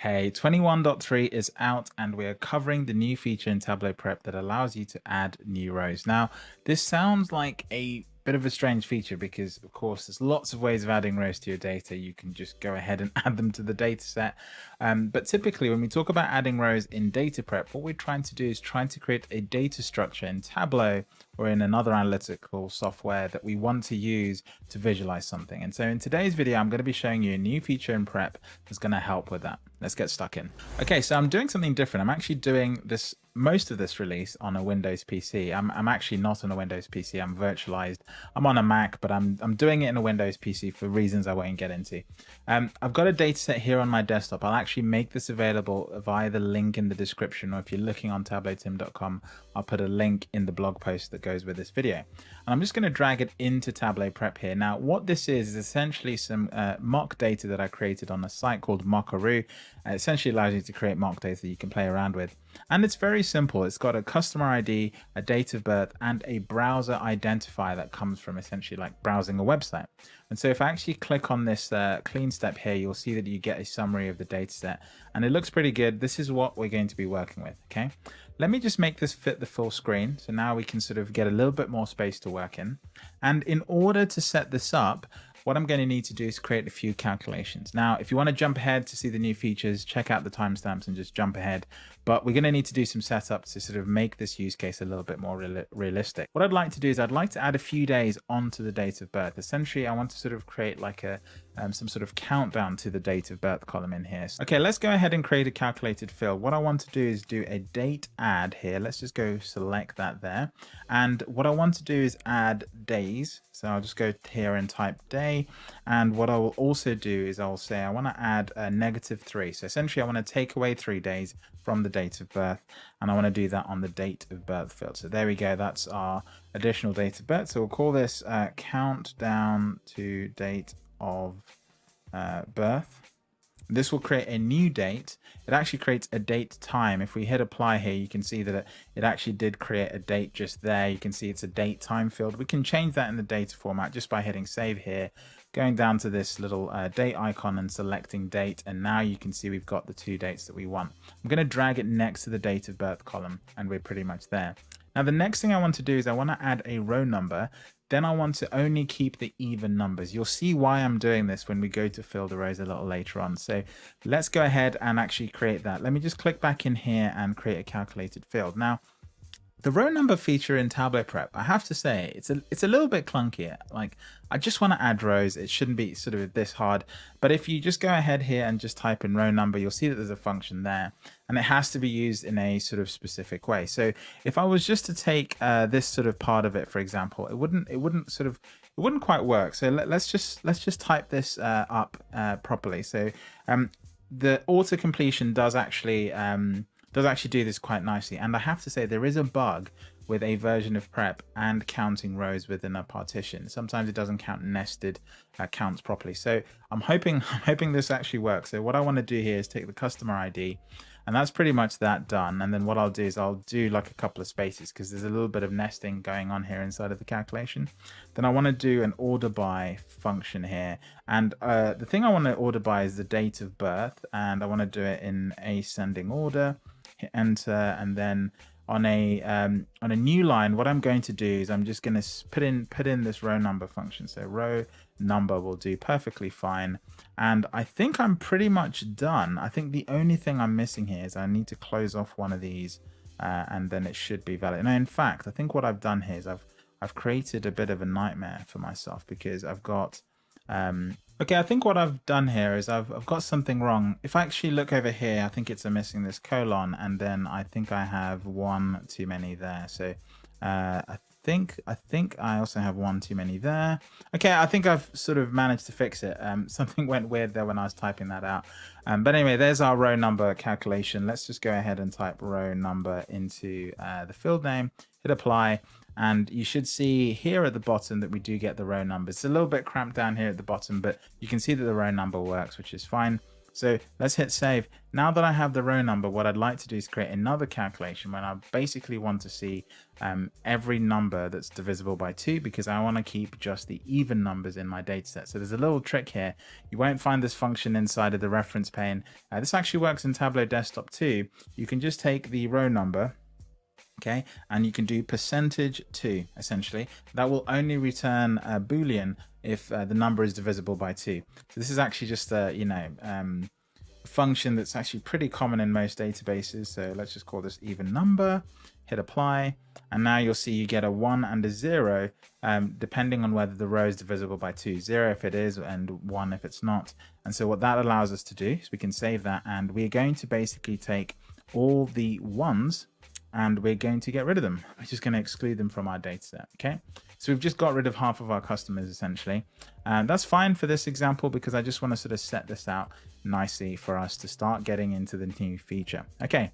Hey, 21.3 is out and we are covering the new feature in Tableau Prep that allows you to add new rows. Now, this sounds like a bit of a strange feature because of course there's lots of ways of adding rows to your data. You can just go ahead and add them to the data set. Um, but typically when we talk about adding rows in data prep what we're trying to do is trying to create a data structure in tableau or in another analytical software that we want to use to visualize something. And so in today's video i'm going to be showing you a new feature in prep that's going to help with that. Let's get stuck in. Okay so i'm doing something different. I'm actually doing this most of this release on a Windows PC. I'm, I'm actually not on a Windows PC. I'm virtualized. I'm on a Mac, but I'm, I'm doing it in a Windows PC for reasons I won't get into. Um, I've got a data set here on my desktop. I'll actually make this available via the link in the description, or if you're looking on tableautim.com, I'll put a link in the blog post that goes with this video. And I'm just going to drag it into Tableau Prep here. Now, what this is, is essentially some uh, mock data that I created on a site called Mockaroo. It essentially allows you to create mock data that you can play around with. And it's very simple. It's got a customer ID, a date of birth, and a browser identifier that comes from essentially like browsing a website. And so if I actually click on this uh, clean step here, you'll see that you get a summary of the data set and it looks pretty good. This is what we're going to be working with. Okay. Let me just make this fit the full screen. So now we can sort of get a little bit more space to work in. And in order to set this up, what I'm going to need to do is create a few calculations. Now, if you want to jump ahead to see the new features, check out the timestamps and just jump ahead. But we're going to need to do some setup to sort of make this use case a little bit more real realistic. What I'd like to do is I'd like to add a few days onto the date of birth. Essentially, I want to sort of create like a um, some sort of countdown to the date of birth column in here. Okay, let's go ahead and create a calculated field. What I want to do is do a date add here. Let's just go select that there. And what I want to do is add days. So I'll just go here and type day. And what I will also do is I'll say I want to add a negative three. So essentially I want to take away three days from the date of birth and I want to do that on the date of birth field. So there we go. That's our additional date of birth. So we'll call this uh, countdown to date of uh, birth. This will create a new date. It actually creates a date time. If we hit apply here, you can see that it, it actually did create a date just there. You can see it's a date time field. We can change that in the data format just by hitting save here, going down to this little uh, date icon and selecting date. And now you can see we've got the two dates that we want. I'm going to drag it next to the date of birth column and we're pretty much there. Now the next thing I want to do is I want to add a row number then I want to only keep the even numbers. You'll see why I'm doing this when we go to fill the rows a little later on. So let's go ahead and actually create that. Let me just click back in here and create a calculated field. Now, the row number feature in Tableau Prep, I have to say, it's a it's a little bit clunkier. Like, I just want to add rows. It shouldn't be sort of this hard. But if you just go ahead here and just type in row number, you'll see that there's a function there. And it has to be used in a sort of specific way. So if I was just to take uh, this sort of part of it, for example, it wouldn't it wouldn't sort of it wouldn't quite work. So let, us just let's just type this uh, up uh, properly. So um, the auto completion does actually um, does actually do this quite nicely. And I have to say there is a bug with a version of prep and counting rows within a partition. Sometimes it doesn't count nested uh, counts properly. So I'm hoping I'm hoping this actually works. So what I want to do here is take the customer ID and that's pretty much that done. And then what I'll do is I'll do like a couple of spaces because there's a little bit of nesting going on here inside of the calculation. Then I want to do an order by function here. And uh, the thing I want to order by is the date of birth and I want to do it in ascending order hit enter, and then on a um, on a new line, what I'm going to do is I'm just going to put in put in this row number function. So row number will do perfectly fine. And I think I'm pretty much done. I think the only thing I'm missing here is I need to close off one of these uh, and then it should be valid. Now, in fact, I think what I've done here is I've I've created a bit of a nightmare for myself because I've got um, Okay, I think what I've done here is I've, I've got something wrong. If I actually look over here, I think it's a missing this colon, and then I think I have one too many there. So uh, I think I think I also have one too many there. Okay, I think I've sort of managed to fix it. Um, something went weird there when I was typing that out. Um, but anyway, there's our row number calculation. Let's just go ahead and type row number into uh, the field name, hit apply, and you should see here at the bottom that we do get the row numbers. It's a little bit cramped down here at the bottom, but you can see that the row number works, which is fine. So let's hit save. Now that I have the row number, what I'd like to do is create another calculation when I basically want to see um, every number that's divisible by two because I want to keep just the even numbers in my data set. So there's a little trick here. You won't find this function inside of the reference pane. Uh, this actually works in Tableau Desktop too. You can just take the row number okay? And you can do percentage 2 essentially. That will only return a boolean if uh, the number is divisible by 2 so this is actually just a you know um, function that's actually pretty common in most databases. So let's just call this even number hit apply and now you'll see you get a 1 and a 0 um, depending on whether the row is divisible by 2 0 if it is and 1 if it's not. And so what that allows us to do is we can save that and we're going to basically take all the ones and we're going to get rid of them. We're just going to exclude them from our data set. Okay, so we've just got rid of half of our customers essentially. And that's fine for this example because I just want to sort of set this out nicely for us to start getting into the new feature. Okay,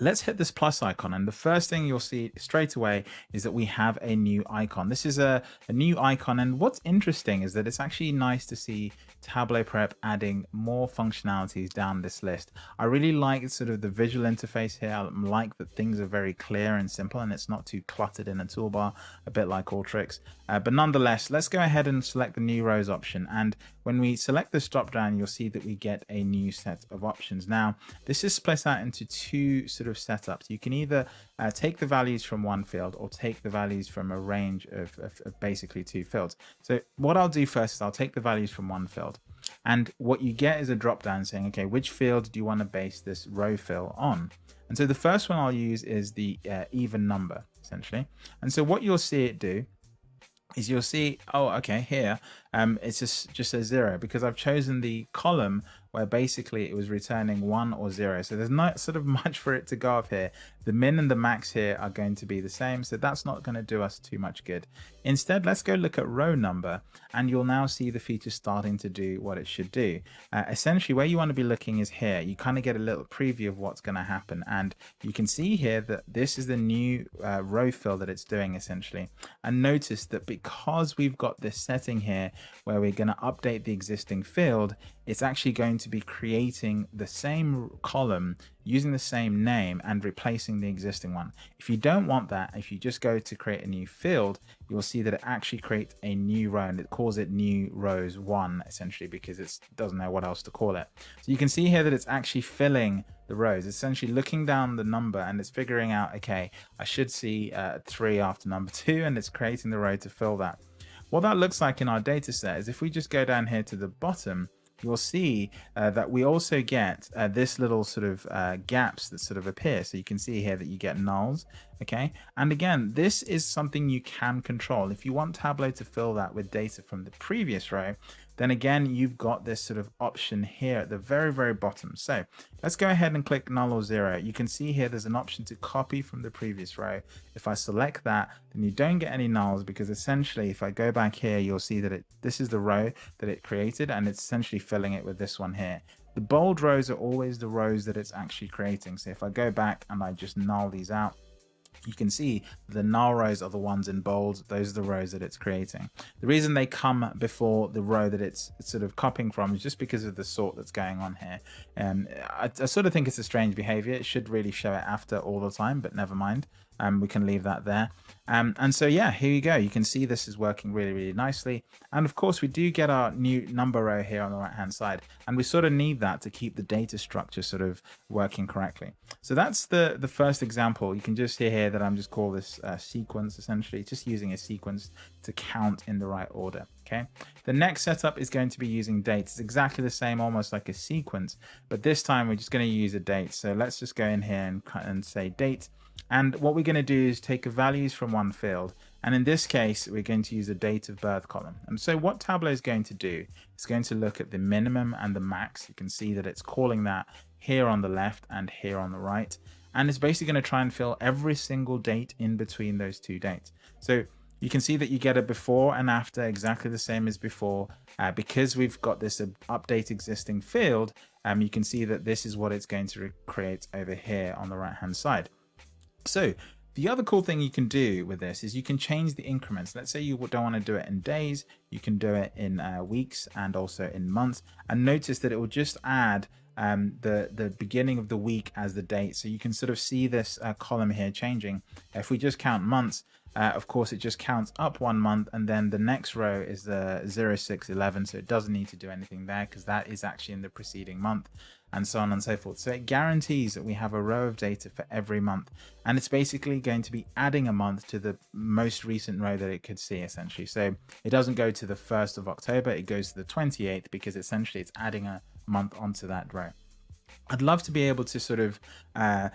let's hit this plus icon and the first thing you'll see straight away is that we have a new icon. This is a, a, new icon and what's interesting is that it's actually nice to see tableau prep adding more functionalities down this list. I really like sort of the visual interface here. I like that things are very clear and simple and it's not too cluttered in a toolbar a bit like Alteryx uh, but nonetheless let's go ahead and select the new rows option and when we select this drop down you'll see that we get a new set of options. Now this is split out into two sort of setups. You can either uh, take the values from one field or take the values from a range of, of, of basically two fields. So what I'll do first is I'll take the values from one field. And what you get is a drop down saying, okay, which field do you want to base this row fill on? And so the first one I'll use is the uh, even number, essentially. And so what you'll see it do is you'll see, oh, okay, here, um, it's just, just a zero because I've chosen the column where basically it was returning one or zero. So there's not sort of much for it to go off here. The min and the max here are going to be the same. So that's not going to do us too much good. Instead, let's go look at row number and you'll now see the feature starting to do what it should do. Uh, essentially where you want to be looking is here. You kind of get a little preview of what's going to happen. And you can see here that this is the new uh, row fill that it's doing essentially. And notice that because we've got this setting here where we're going to update the existing field, it's actually going to be creating the same column using the same name and replacing the existing one. If you don't want that, if you just go to create a new field, you'll see that it actually creates a new row and it calls it new rows one essentially because it doesn't know what else to call it. So you can see here that it's actually filling the rows. Essentially looking down the number and it's figuring out, okay, I should see uh, three after number two and it's creating the row to fill that. What that looks like in our data set is if we just go down here to the bottom, you'll see uh, that we also get uh, this little sort of uh, gaps that sort of appear. So you can see here that you get nulls, okay? And again, this is something you can control. If you want Tableau to fill that with data from the previous row, then again, you've got this sort of option here at the very, very bottom. So let's go ahead and click null or zero. You can see here there's an option to copy from the previous row. If I select that, then you don't get any nulls because essentially if I go back here, you'll see that it this is the row that it created and it's essentially filling it with this one here. The bold rows are always the rows that it's actually creating. So if I go back and I just null these out, you can see the null rows are the ones in bold. Those are the rows that it's creating. The reason they come before the row that it's, sort of copying from is just because of the sort that's going on here. Um, I, I sort of think it's a strange behavior. It should really show it after all the time, but never mind. Um, we can leave that there. Um, and so, yeah, here you go. You can see this is working really, really nicely. And of course, we do get our new number row here on the right hand side. And we sort of need that to keep the data structure sort of working correctly. So that's the, the first example. You can just hear here that I'm just call this uh, sequence, essentially, just using a sequence to count in the right order. Okay. The next setup is going to be using dates. It's exactly the same, almost like a sequence, but this time we're just going to use a date. So let's just go in here and, and say date and what we're going to do is take values from one field. And in this case, we're going to use a date of birth column. And so what Tableau is going to do, it's going to look at the minimum and the max. You can see that it's calling that here on the left and here on the right. And it's basically going to try and fill every single date in between those two dates. So you can see that you get a before and after exactly the same as before. Uh, because we've got this update existing field, um, you can see that this is what it's going to create over here on the right hand side. So The other cool thing you can do with this is you can change the increments. Let's say you don't want to do it in days, you can do it in uh, weeks and also in months. And notice that it will just add um, the, the beginning of the week as the date. So you can sort of see this uh, column here changing. If we just count months, uh, of course, it just counts up one month and then the next row is the 0611. So it doesn't need to do anything there because that is actually in the preceding month and so on and so forth. So it guarantees that we have a row of data for every month. And it's basically going to be adding a month to the most recent row that it could see essentially. So it doesn't go to the 1st of October, it goes to the 28th because essentially it's adding a month onto that row. I'd love to be able to sort of uh,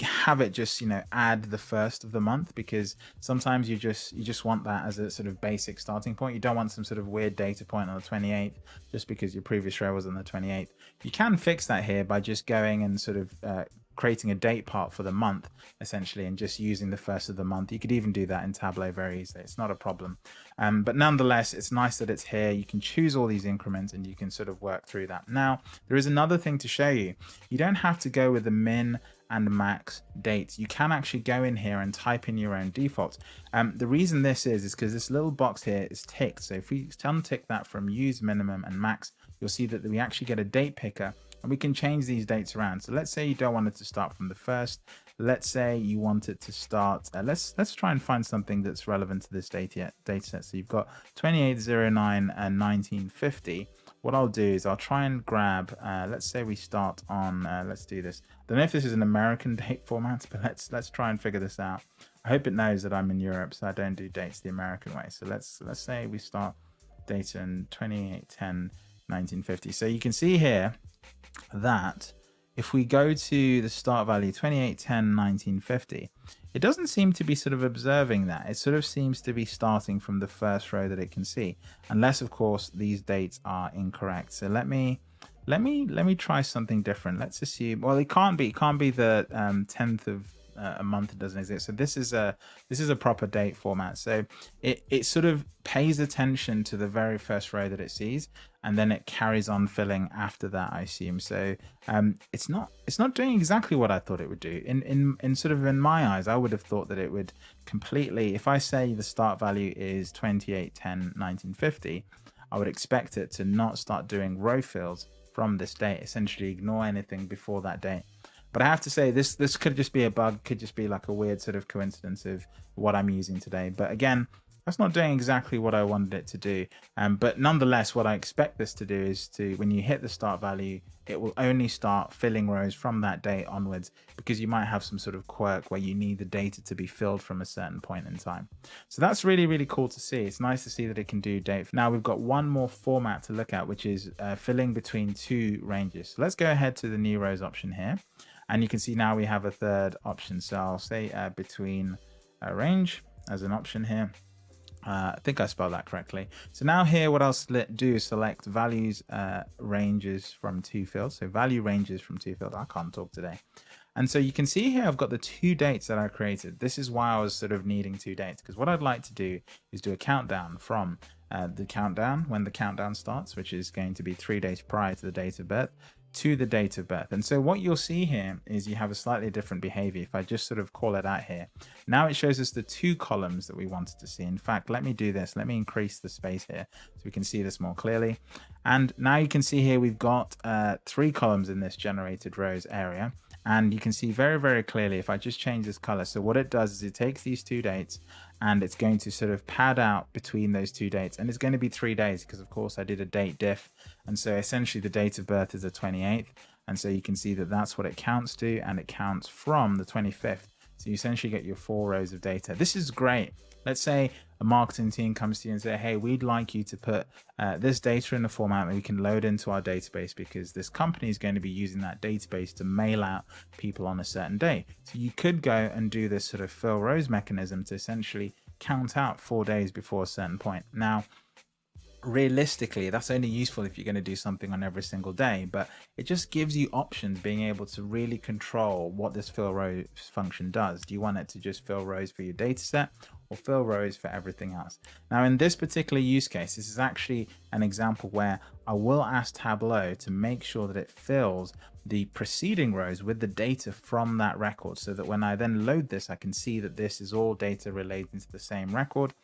have it just you know add the first of the month because sometimes you just you just want that as a sort of basic starting point. You don't want some sort of weird data point on the 28th just because your previous row was on the 28th. You can fix that here by just going and sort of uh, creating a date part for the month essentially and just using the first of the month. You could even do that in Tableau very easily. It's not a problem. Um, but nonetheless, it's nice that it's here. You can choose all these increments and you can sort of work through that. Now, there is another thing to show you. You don't have to go with the min and max dates. You can actually go in here and type in your own defaults. Um, the reason this is, is because this little box here is ticked. So if we untick that from use minimum and max, you'll see that we actually get a date picker and we can change these dates around. So let's say you don't want it to start from the first. Let's say you want it to start. Uh, let's let's try and find something that's relevant to this data data set. So you've got 2809 and 1950. What I'll do is I'll try and grab. Uh, let's say we start on. Uh, let's do this. I don't know if this is an American date format, but let's let's try and figure this out. I hope it knows that I'm in Europe, so I don't do dates the American way. So let's let's say we start data in 2810 1950. So you can see here that if we go to the start value 2810 1950 it doesn't seem to be sort of observing that it sort of seems to be starting from the first row that it can see unless of course these dates are incorrect so let me let me let me try something different let's assume well it can't be it can't be the um, 10th of uh, a month it doesn't exist. So this is a this is a proper date format. So it it sort of pays attention to the very first row that it sees, and then it carries on filling after that. I assume. So um, it's not it's not doing exactly what I thought it would do. In in in sort of in my eyes, I would have thought that it would completely. If I say the start value is 28, 10, 1950, I would expect it to not start doing row fills from this date. Essentially, ignore anything before that date. But I have to say this this could just be a bug, could just be like a weird sort of coincidence of what I'm using today. But again, that's not doing exactly what I wanted it to do. Um, but nonetheless, what I expect this to do is to, when you hit the start value, it will only start filling rows from that date onwards because you might have some sort of quirk where you need the data to be filled from a certain point in time. So that's really, really cool to see. It's nice to see that it can do date. Now we've got one more format to look at, which is uh, filling between two ranges. So let's go ahead to the new rows option here. And you can see now we have a third option. So I'll say uh, between a range as an option here. Uh, I think I spelled that correctly. So now here, what I'll do is select values uh, ranges from two fields. So value ranges from two fields. I can't talk today. And so you can see here, I've got the two dates that I created. This is why I was sort of needing two dates, because what I'd like to do is do a countdown from uh, the countdown, when the countdown starts, which is going to be three days prior to the date of birth, to the date of birth. And so what you'll see here is you have a slightly different behavior. If I just sort of call it out here, now it shows us the two columns that we wanted to see. In fact, let me do this. Let me increase the space here so we can see this more clearly. And now you can see here we've got uh, three columns in this generated rows area. And you can see very, very clearly if I just change this color. So what it does is it takes these two dates and it's going to sort of pad out between those two dates. And it's going to be three days because of course I did a date diff. And so essentially the date of birth is the 28th and so you can see that that's what it counts to and it counts from the 25th so you essentially get your four rows of data. This is great let's say a marketing team comes to you and say hey we'd like you to put uh, this data in a format that we can load into our database because this company is going to be using that database to mail out people on a certain day. So you could go and do this sort of fill rows mechanism to essentially count out four days before a certain point. Now realistically that's only useful if you're going to do something on every single day but it just gives you options being able to really control what this fill rows function does. Do you want it to just fill rows for your data set or fill rows for everything else. Now in this particular use case, this is actually an example where I will ask Tableau to make sure that it fills the preceding rows with the data from that record so that when I then load this, I can see that this is all data relating to the same record.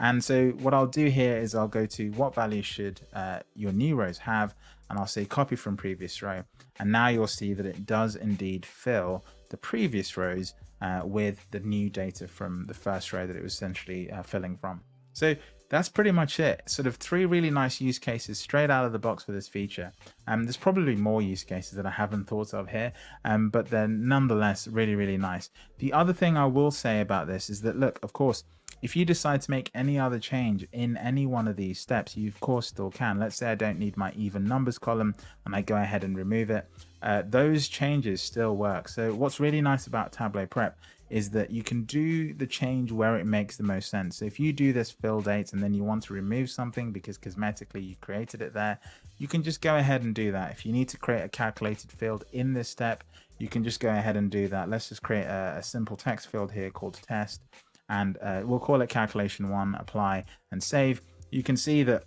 And so what I'll do here is I'll go to what value should uh, your new rows have, and I'll say copy from previous row. And now you'll see that it does indeed fill the previous rows uh, with the new data from the first row that it was essentially uh, filling from. So that's pretty much it. Sort of three really nice use cases straight out of the box for this feature. Um, there's probably more use cases that I haven't thought of here, um, but they're nonetheless really, really nice. The other thing I will say about this is that, look, of course, if you decide to make any other change in any one of these steps, you of course still can. Let's say I don't need my even numbers column and I go ahead and remove it. Uh, those changes still work. So what's really nice about Tableau Prep is that you can do the change where it makes the most sense. So if you do this fill date and then you want to remove something because cosmetically you created it there, you can just go ahead and do that. If you need to create a calculated field in this step, you can just go ahead and do that. Let's just create a, a simple text field here called test and uh, we'll call it calculation one, apply and save. You can see that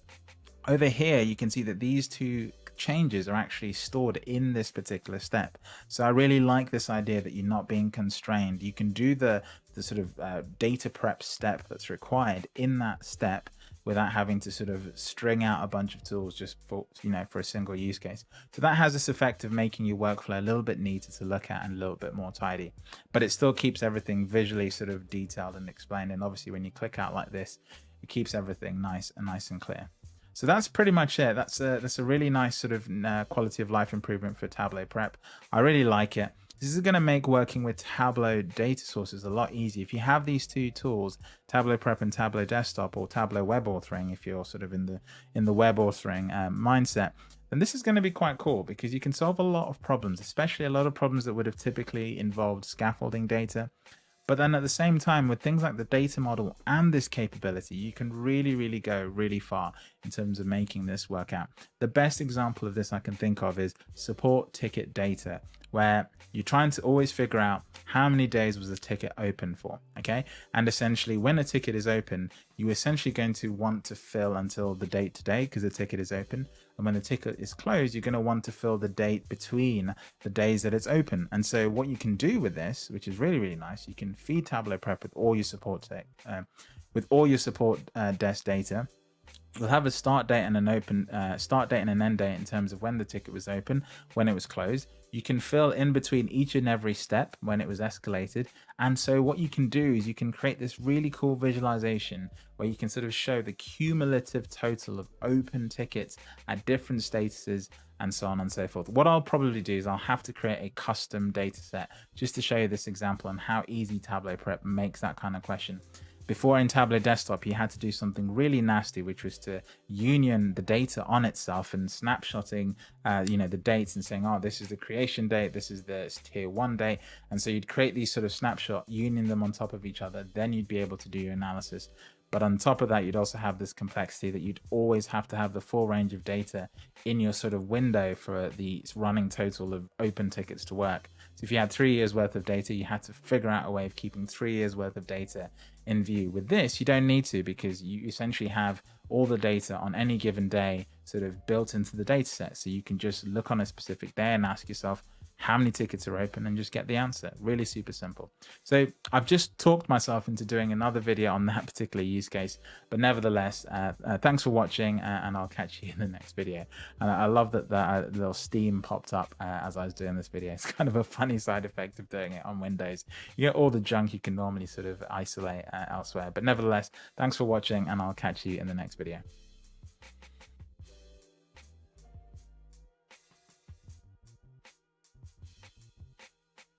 over here, you can see that these two changes are actually stored in this particular step. So I really like this idea that you're not being constrained. You can do the, the sort of uh, data prep step that's required in that step without having to sort of string out a bunch of tools just for you know for a single use case so that has this effect of making your workflow a little bit neater to look at and a little bit more tidy but it still keeps everything visually sort of detailed and explained and obviously when you click out like this it keeps everything nice and nice and clear so that's pretty much it. That's a, that's a really nice sort of uh, quality of life improvement for Tableau Prep. I really like it. This is going to make working with Tableau data sources a lot easier. If you have these two tools, Tableau Prep and Tableau Desktop or Tableau Web Authoring, if you're sort of in the in the web authoring um, mindset, then this is going to be quite cool because you can solve a lot of problems, especially a lot of problems that would have typically involved scaffolding data. But then at the same time, with things like the data model and this capability, you can really, really go really far in terms of making this work out. The best example of this I can think of is support ticket data, where you're trying to always figure out how many days was the ticket open for, okay? And essentially when a ticket is open, you're essentially going to want to fill until the date today because the ticket is open. And when the ticket is closed, you're going to want to fill the date between the days that it's open. And so what you can do with this, which is really, really nice, you can feed Tableau Prep with all your support, uh, with all your support uh, desk data You'll have a start date and an open uh, start date and an end date in terms of when the ticket was open, when it was closed. You can fill in between each and every step when it was escalated. And so what you can do is you can create this really cool visualization where you can sort of show the cumulative total of open tickets at different statuses and so on and so forth. What I'll probably do is I'll have to create a custom data set just to show you this example and how easy Tableau Prep makes that kind of question. Before in Tableau Desktop, you had to do something really nasty, which was to union the data on itself and snapshotting, uh, you know, the dates and saying, oh, this is the creation date, this is the tier one date. And so you'd create these sort of snapshot, union them on top of each other. Then you'd be able to do your analysis. But on top of that, you'd also have this complexity that you'd always have to have the full range of data in your sort of window for the running total of open tickets to work. So if you had three years worth of data, you had to figure out a way of keeping three years worth of data in view. With this, you don't need to because you essentially have all the data on any given day sort of built into the data set. So you can just look on a specific day and ask yourself, how many tickets are open and just get the answer. Really super simple. So I've just talked myself into doing another video on that particular use case, but nevertheless, uh, uh, thanks for watching uh, and I'll catch you in the next video. And I love that that uh, little steam popped up uh, as I was doing this video. It's kind of a funny side effect of doing it on Windows. You get all the junk you can normally sort of isolate uh, elsewhere, but nevertheless, thanks for watching and I'll catch you in the next video.